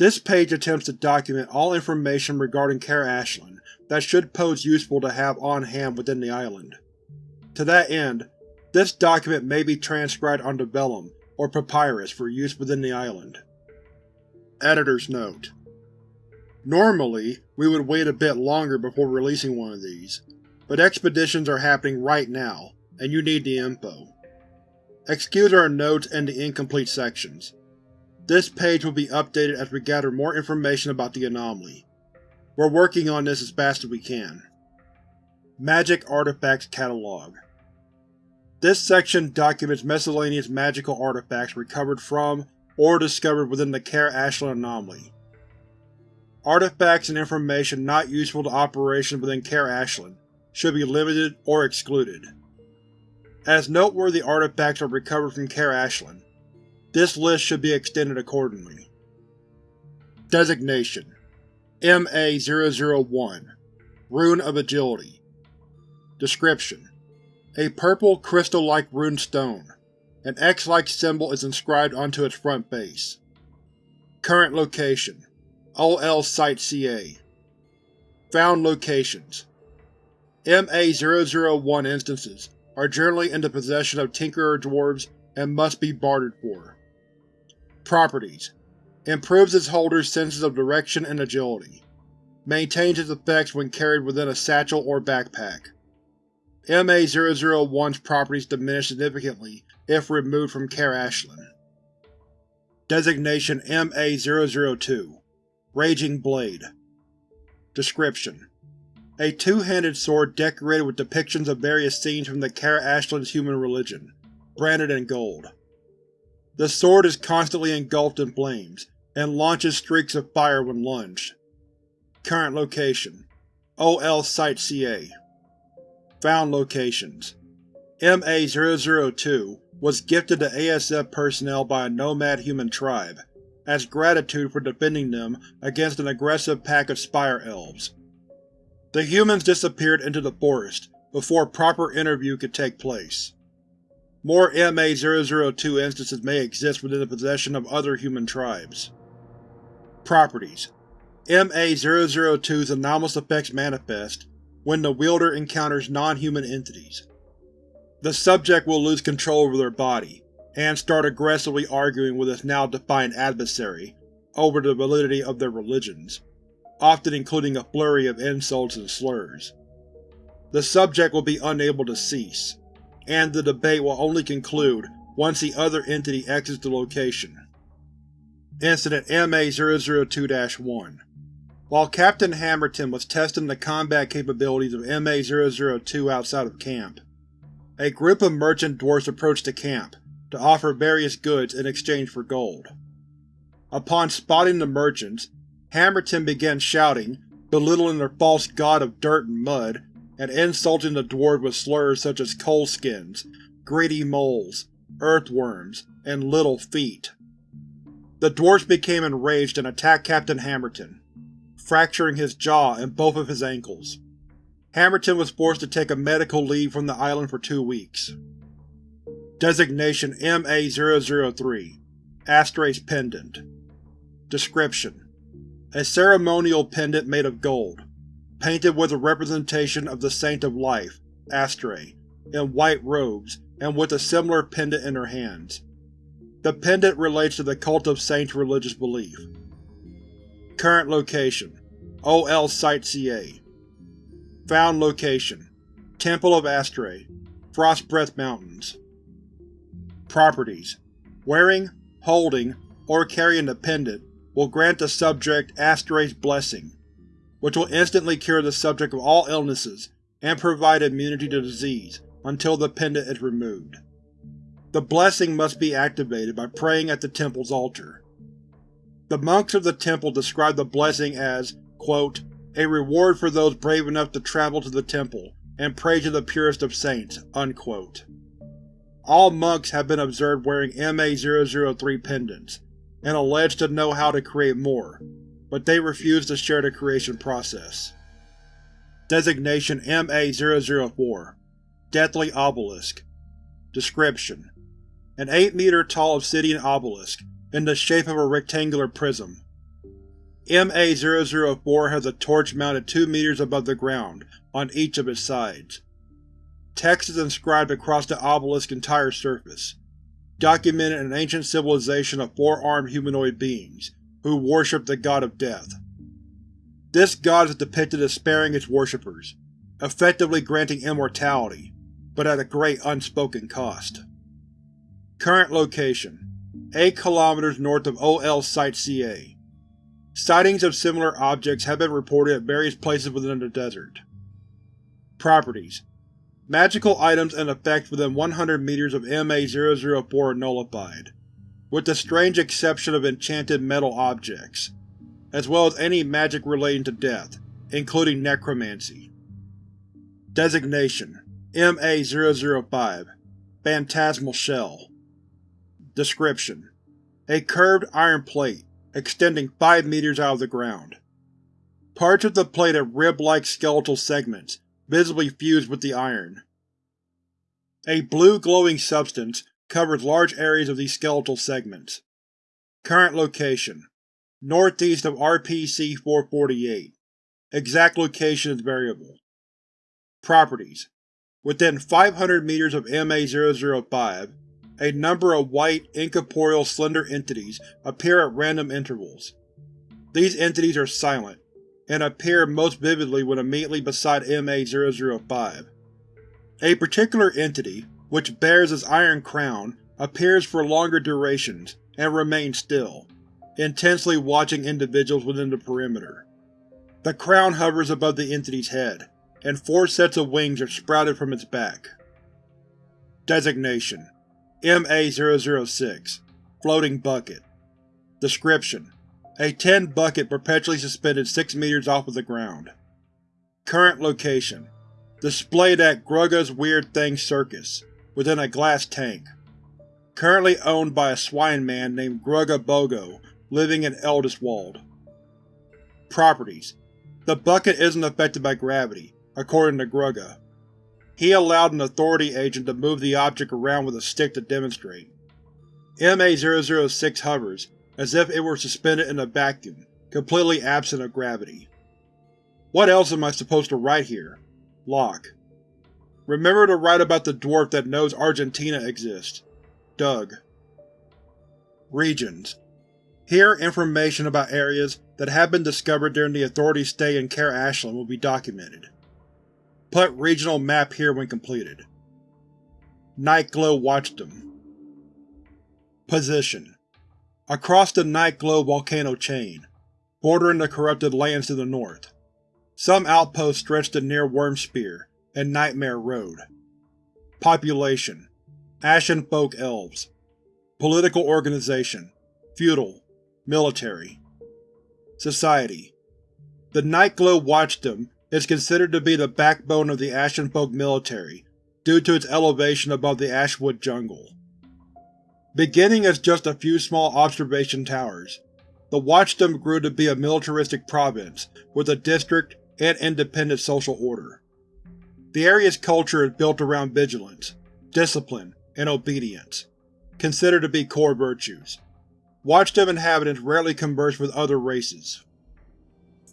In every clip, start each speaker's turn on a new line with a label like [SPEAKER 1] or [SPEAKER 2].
[SPEAKER 1] This page attempts to document all information regarding Caer Ashland that should pose useful to have on hand within the island. To that end, this document may be transcribed onto vellum or papyrus for use within the island. Editor's Note: Normally, we would wait a bit longer before releasing one of these, but expeditions are happening right now, and you need the info. Excuse our notes and the incomplete sections. This page will be updated as we gather more information about the anomaly. We're working on this as fast as we can. Magic Artifacts Catalog This section documents miscellaneous magical artifacts recovered from or discovered within the Caer Ashland anomaly. Artifacts and information not useful to operations within Caer Ashland should be limited or excluded. As noteworthy artifacts are recovered from Caer Ashland, this list should be extended accordingly. Designation MA-001 Rune of Agility Description: A purple, crystal-like rune stone. An X-like symbol is inscribed onto its front base. Current location: OL Site CA Found locations MA-001 instances are generally in the possession of Tinkerer dwarves and must be bartered for. Properties Improves its holder's senses of direction and agility. Maintains its effects when carried within a satchel or backpack. MA-001's properties diminish significantly if removed from Caer Ashland. Designation MA-002 Raging Blade Description: A two-handed sword decorated with depictions of various scenes from the Caer Ashland's human religion, branded in gold. The sword is constantly engulfed in flames, and launches streaks of fire when lunged. Current location: OL Site CA Found locations: MA-002 was gifted to ASF personnel by a nomad human tribe, as gratitude for defending them against an aggressive pack of Spire Elves. The humans disappeared into the forest before proper interview could take place. More MA-002 instances may exist within the possession of other human tribes. Properties MA-002's anomalous effects manifest when the wielder encounters non-human entities. The subject will lose control over their body, and start aggressively arguing with its now defiant adversary over the validity of their religions, often including a flurry of insults and slurs. The subject will be unable to cease, and the debate will only conclude once the other entity exits the location. Incident MA-002-1 While Captain Hammerton was testing the combat capabilities of MA-002 outside of camp, a group of merchant dwarfs approached the camp to offer various goods in exchange for gold. Upon spotting the merchants, Hammerton began shouting, belittling their false god of dirt and mud, and insulting the dwarves with slurs such as coalskins, greedy moles, earthworms, and little feet. The dwarfs became enraged and attacked Captain Hammerton, fracturing his jaw and both of his ankles. Hammerton was forced to take a medical leave from the island for two weeks. Designation MA-003 Astraea's Pendant Description: A ceremonial pendant made of gold, painted with a representation of the Saint of Life, Astraea, in white robes and with a similar pendant in her hands. The pendant relates to the Cult of Saints' religious belief. Current location: OL Site CA Found location: Temple of Astraea, Frostbreath Mountains Properties: Wearing, holding, or carrying the pendant will grant the subject Astraea's Blessing, which will instantly cure the subject of all illnesses and provide immunity to disease until the pendant is removed. The blessing must be activated by praying at the temple's altar. The monks of the temple describe the blessing as, quote, a reward for those brave enough to travel to the temple and pray to the purest of saints. Unquote. All monks have been observed wearing MA-003 pendants, and alleged to know how to create more, but they refuse to share the creation process. Designation MA-004 Deathly Obelisk Description: An 8 meter tall obsidian obelisk, in the shape of a rectangular prism. MA-004 has a torch mounted 2 meters above the ground on each of its sides. Text is inscribed across the obelisk's entire surface, documenting an ancient civilization of four-armed humanoid beings who worship the god of death. This god is depicted as sparing its worshippers, effectively granting immortality, but at a great unspoken cost. Current location: 8 km north of OL Site-CA. Sightings of similar objects have been reported at various places within the desert. Properties: Magical items and effects within 100 meters of MA-004 are nullified, with the strange exception of enchanted metal objects, as well as any magic relating to death, including necromancy. Designation: MA-005 Phantasmal Shell Description: A curved iron plate, extending 5 meters out of the ground. Parts of the plate have rib-like skeletal segments, visibly fused with the iron. A blue glowing substance covers large areas of these skeletal segments. Current location: Northeast of RPC-448. Exact location is variable. Properties: Within 500 meters of MA-005, a number of white, incorporeal slender entities appear at random intervals. These entities are silent, and appear most vividly when immediately beside MA-005. A particular entity, which bears its iron crown, appears for longer durations and remains still, intensely watching individuals within the perimeter. The crown hovers above the entity's head, and four sets of wings are sprouted from its back. Designation: MA-006 Floating Bucket Description: A tin bucket perpetually suspended 6 meters off of the ground. Current location: Displayed at Grugga's Weird Things Circus, within a glass tank. Currently owned by a swine man named Grugga Bogo, living in Eldiswald. Properties: The bucket isn't affected by gravity, according to Grugga. He allowed an Authority agent to move the object around with a stick to demonstrate. MA-006 hovers, as if it were suspended in a vacuum, completely absent of gravity. What else am I supposed to write here? Locke. Remember to write about the dwarf that knows Argentina exists. Doug. Regions. Here information about areas that have been discovered during the Authority's stay in Caer Ashland will be documented. Put regional map here when completed. Nightglow Watchdom Position: Across the Nightglow volcano chain, bordering the corrupted lands to the north. Some outposts stretch to near Wormspear and Nightmare Road. Population: Ashen Folk Elves. Political organization: Feudal. Military. Society: The Nightglow Watchdom is considered to be the backbone of the Ashenfolk military due to its elevation above the Ashwood jungle. Beginning as just a few small observation towers, the Watchdom grew to be a militaristic province with a district and independent social order. The area's culture is built around vigilance, discipline, and obedience, considered to be core virtues. Watchdom inhabitants rarely converse with other races.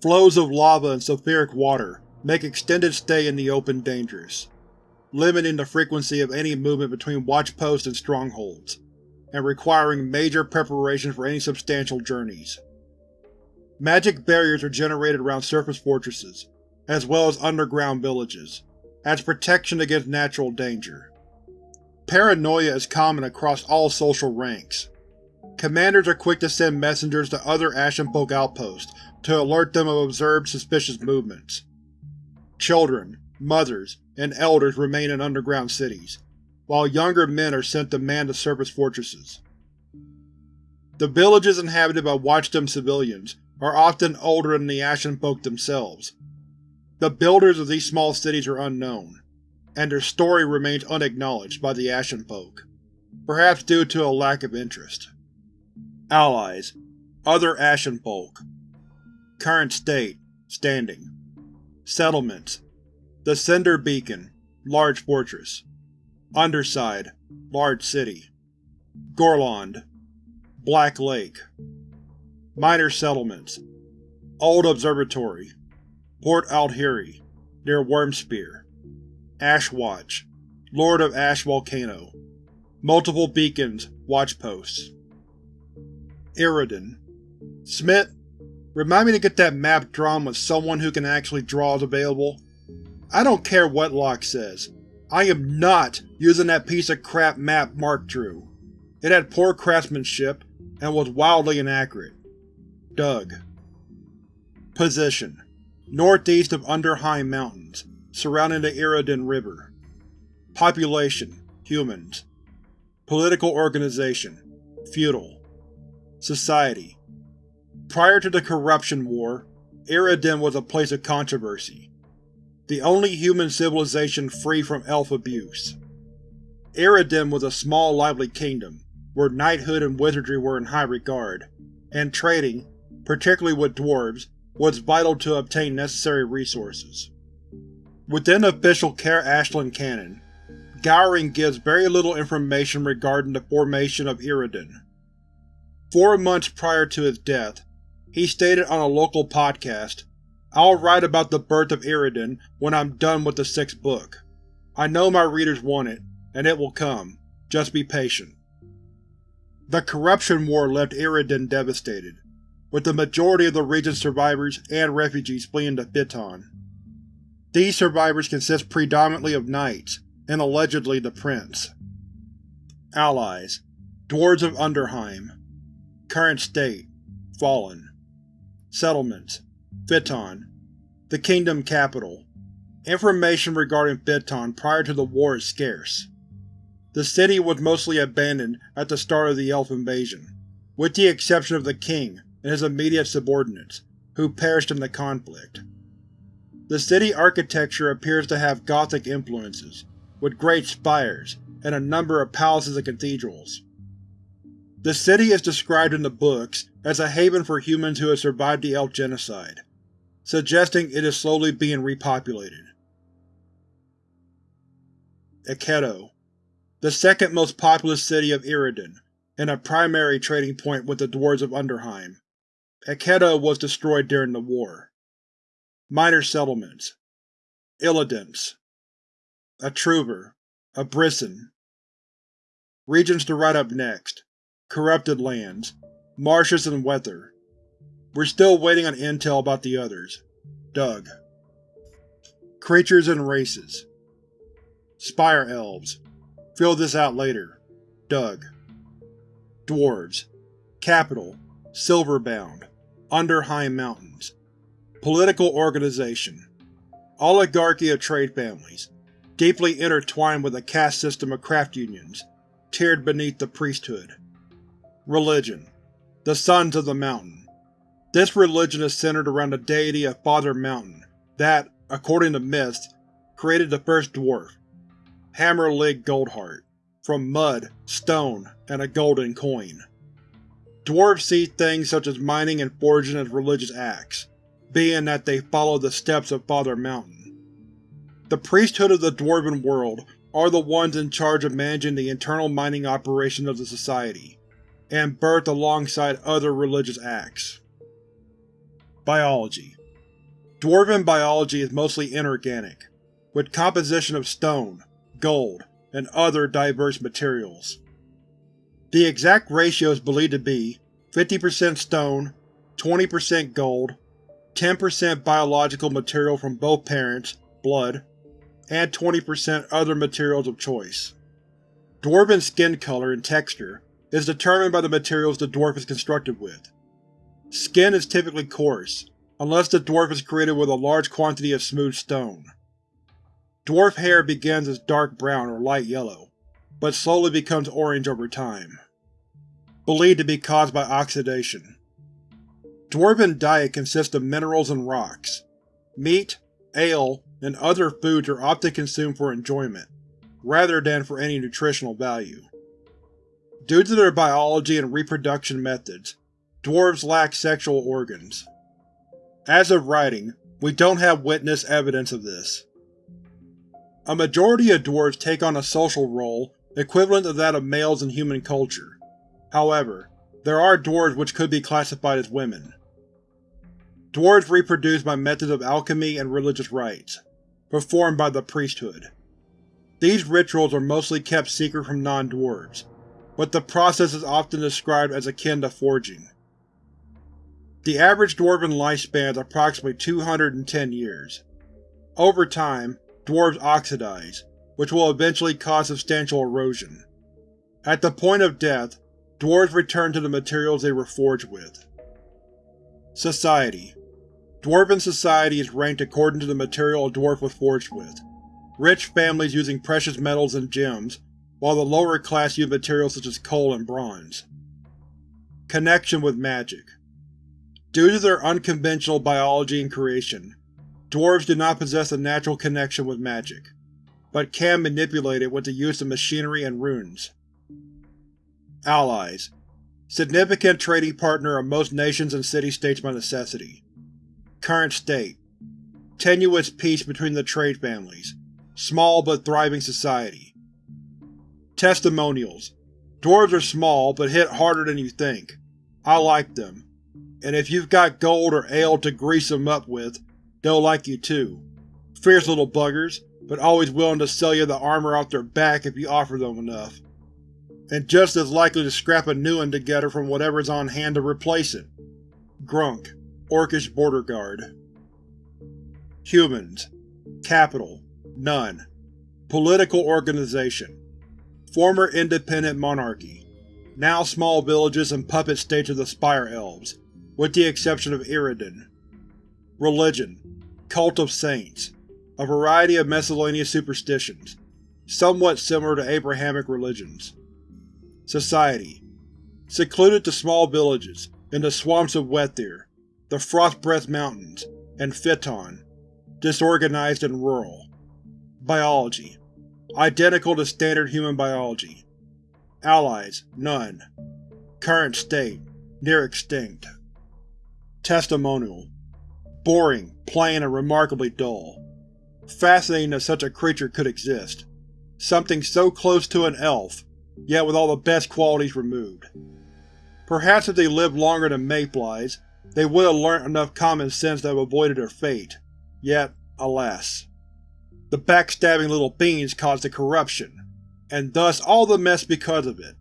[SPEAKER 1] Flows of lava and sulfuric water make extended stay in the open dangerous, limiting the frequency of any movement between watchposts and strongholds, and requiring major preparation for any substantial journeys. Magic barriers are generated around surface fortresses, as well as underground villages, as protection against natural danger. Paranoia is common across all social ranks. Commanders are quick to send messengers to other Ashenfolk outposts to alert them of observed suspicious movements. Children, mothers, and elders remain in underground cities, while younger men are sent to man the surface fortresses. The villages inhabited by Watchdom civilians are often older than the Ashenfolk themselves. The builders of these small cities are unknown, and their story remains unacknowledged by the Ashenfolk, perhaps due to a lack of interest. Allies Other Ashenfolk Current state Standing Settlements The Cinder Beacon Large fortress Underside Large city Gorlond Black Lake Minor settlements Old Observatory Port Aldheri, near Wormspear Ash Watch Lord of Ash Volcano Multiple beacons, watch posts. Iridan. Smith, remind me to get that map drawn with someone who can actually draw as available. I don't care what Locke says. I am not using that piece of crap map Mark drew. It had poor craftsmanship and was wildly inaccurate. Doug. Position: Northeast of Underheim Mountains, surrounding the Iridan River. Population: Humans. Political organization: Feudal. Society: Prior to the Corruption War, Iridan was a place of controversy. The only human civilization free from elf abuse. Iridan was a small lively kingdom, where knighthood and wizardry were in high regard, and trading, particularly with dwarves, was vital to obtain necessary resources. Within official Caer Ashland canon, Gowring gives very little information regarding the formation of Iridan. Four months prior to his death, he stated on a local podcast, I'll write about the birth of Iridan when I'm done with the sixth book. I know my readers want it, and it will come. Just be patient. The Corruption War left Iridan devastated, with the majority of the region's survivors and refugees fleeing to Fiton. These survivors consist predominantly of knights, and allegedly the prince. Allies: Dwarves of Underheim Current state: Fallen Settlements: Fiton The kingdom capital. Information regarding Fiton prior to the war is scarce. The city was mostly abandoned at the start of the Elf invasion, with the exception of the king and his immediate subordinates, who perished in the conflict. The city architecture appears to have Gothic influences, with great spires, and a number of palaces and cathedrals. The city is described in the books as a haven for humans who have survived the Elf genocide, suggesting it is slowly being repopulated. Eketo, the second most populous city of Iridan, and a primary trading point with the Dwarves of Underheim. Eketo was destroyed during the war. Minor settlements Illidan's a Truber, a Brisson. Regions to write up next. Corrupted lands, marshes and weather. We're still waiting on intel about the others. Doug. Creatures and races. Spire Elves. Fill this out later. Doug. Dwarves. Capital: Silverbound. Underheim Mountains. Political organization. Oligarchy of trade families deeply intertwined with a caste system of craft unions, tiered beneath the priesthood. Religion The Sons of the Mountain This religion is centered around the deity of Father Mountain that, according to myths, created the first dwarf, Hammerlig Goldheart, from mud, stone, and a golden coin. Dwarves see things such as mining and forging as religious acts, being that they follow the steps of Father Mountain. The priesthood of the Dwarven world are the ones in charge of managing the internal mining operations of the society, and birth alongside other religious acts. Biology Dwarven biology is mostly inorganic, with composition of stone, gold, and other diverse materials. The exact ratio is believed to be 50% stone, 20% gold, 10% biological material from both parents, blood, and 20% other materials of choice. Dwarven skin color and texture is determined by the materials the dwarf is constructed with. Skin is typically coarse, unless the dwarf is created with a large quantity of smooth stone. Dwarf hair begins as dark brown or light yellow, but slowly becomes orange over time. Believed to be caused by oxidation. Dwarven diet consists of minerals and rocks. Meat, ale, and other foods are often consumed for enjoyment, rather than for any nutritional value. Due to their biology and reproduction methods, dwarves lack sexual organs. As of writing, we don't have witness evidence of this. A majority of dwarves take on a social role equivalent to that of males in human culture. However, there are dwarves which could be classified as women. Dwarves reproduce by methods of alchemy and religious rites, performed by the priesthood. These rituals are mostly kept secret from non-dwarves, but the process is often described as akin to forging. The average dwarven lifespan is approximately 210 years. Over time, dwarves oxidize, which will eventually cause substantial erosion. At the point of death, dwarves return to the materials they were forged with. Society Dwarven society is ranked according to the material a dwarf was forged with, rich families using precious metals and gems, while the lower class use materials such as coal and bronze. Connection with magic Due to their unconventional biology and creation, dwarves do not possess a natural connection with magic, but can manipulate it with the use of machinery and runes. Allies Significant trading partner of most nations and city-states by necessity. Current state Tenuous peace between the trade families. Small but thriving society. Testimonials Dwarves are small, but hit harder than you think. I like them. And if you've got gold or ale to grease them up with, they'll like you too. Fierce little buggers, but always willing to sell you the armor off their back if you offer them enough. And just as likely to scrap a new one together from whatever's on hand to replace it. Grunk, Orcish Border Guard Humans Capital None Political Organization Former independent monarchy. Now small villages and puppet states of the Spire Elves, with the exception of Iridan. Religion Cult of Saints A variety of miscellaneous superstitions, somewhat similar to Abrahamic religions. Society Secluded to small villages, in the swamps of Wethir, the Frostbreath Mountains, and Fiton. Disorganized and rural. Biology Identical to standard human biology. Allies None. Current state Near extinct. Testimonial Boring, plain, and remarkably dull. Fascinating that such a creature could exist. Something so close to an elf, yet with all the best qualities removed. Perhaps if they lived longer than Mayflies, they would have learnt enough common sense to have avoided their fate. Yet, alas. The backstabbing little beings caused the corruption, and thus all the mess because of it.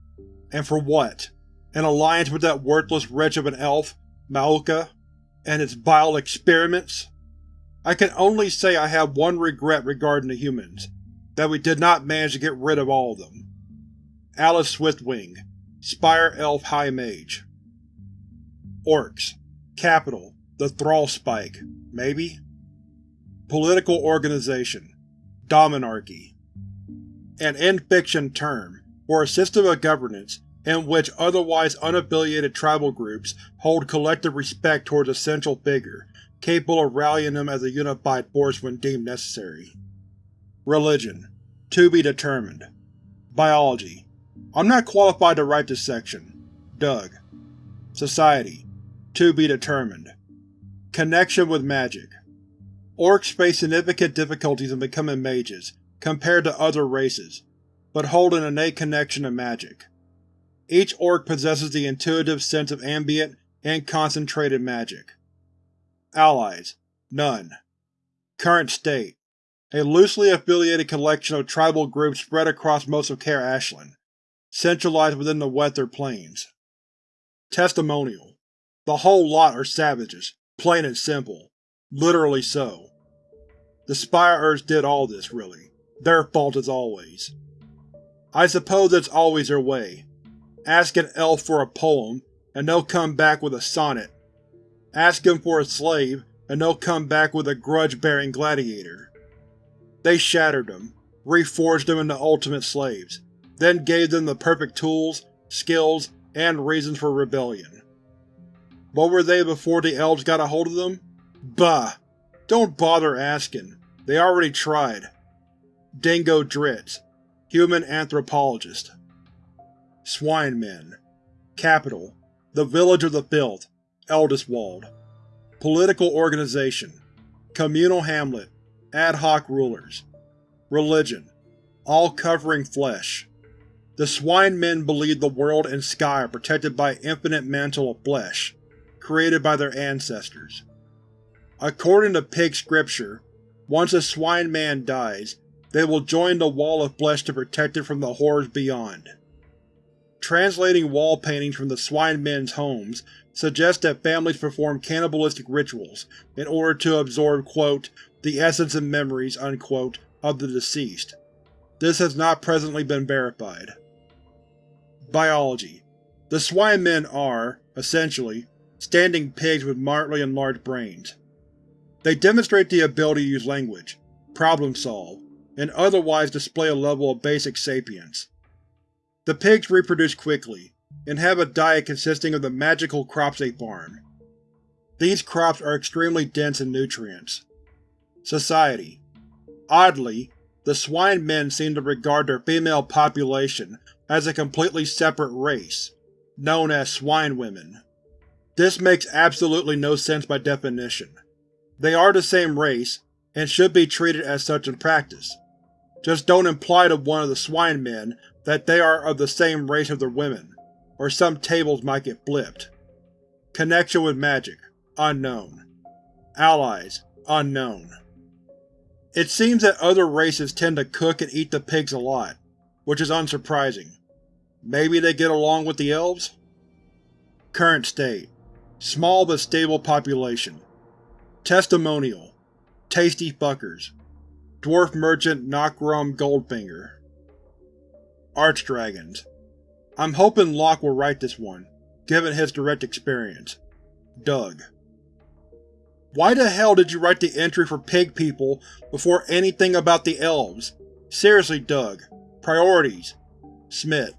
[SPEAKER 1] And for what? An alliance with that worthless wretch of an elf, Maoka? and its vile experiments? I can only say I have one regret regarding the humans, that we did not manage to get rid of all of them. Alice Swiftwing, Spire Elf High Mage Orcs Capital The Thrall Spike, maybe? Political Organization Dominarchy An in-fiction term for a system of governance in which otherwise unaffiliated tribal groups hold collective respect towards a central figure, capable of rallying them as a unified force when deemed necessary. Religion To be determined. Biology I'm not qualified to write this section. Doug. Society To be determined. Connection with magic Orcs face significant difficulties in becoming mages, compared to other races, but hold an innate connection to magic. Each orc possesses the intuitive sense of ambient and concentrated magic. Allies None. Current state A loosely affiliated collection of tribal groups spread across most of Caer Ashland, centralized within the Wether Plains. Testimonial The whole lot are savages, plain and simple. Literally so. The Spire did all this, really. Their fault as always. I suppose it's always their way, Ask an elf for a poem, and they'll come back with a sonnet. Ask them for a slave, and they'll come back with a grudge-bearing gladiator. They shattered them, reforged them into ultimate slaves, then gave them the perfect tools, skills, and reasons for rebellion. What were they before the elves got a hold of them? Bah! Don't bother asking. They already tried. Dingo Dritz, Human Anthropologist Swinemen Capital The Village of the Filth, Eldestwald Political Organization Communal Hamlet Ad hoc Rulers Religion All-covering flesh The swine men believe the world and sky are protected by an infinite mantle of flesh, created by their ancestors. According to pig scripture, once a swine man dies, they will join the wall of flesh to protect it from the horrors beyond. Translating wall paintings from the swine men's homes suggests that families perform cannibalistic rituals in order to absorb quote, the essence and memories unquote, of the deceased. This has not presently been verified. Biology The swine men are, essentially, standing pigs with moderately enlarged brains. They demonstrate the ability to use language, problem-solve, and otherwise display a level of basic sapience. The pigs reproduce quickly, and have a diet consisting of the magical crops they farm. These crops are extremely dense in nutrients. Society Oddly, the swine men seem to regard their female population as a completely separate race, known as swine women. This makes absolutely no sense by definition. They are the same race, and should be treated as such in practice. Just don't imply to one of the swine men that they are of the same race of their women, or some tables might get flipped. Connection with magic unknown. Allies unknown. It seems that other races tend to cook and eat the pigs a lot, which is unsurprising. Maybe they get along with the elves? Current state. Small but stable population. Testimonial. Tasty fuckers. Dwarf Merchant Knockrum Goldfinger. Archdragons. I'm hoping Locke will write this one, given his direct experience. Doug. Why the hell did you write the entry for pig people before anything about the elves? Seriously, Doug. Priorities. Smith.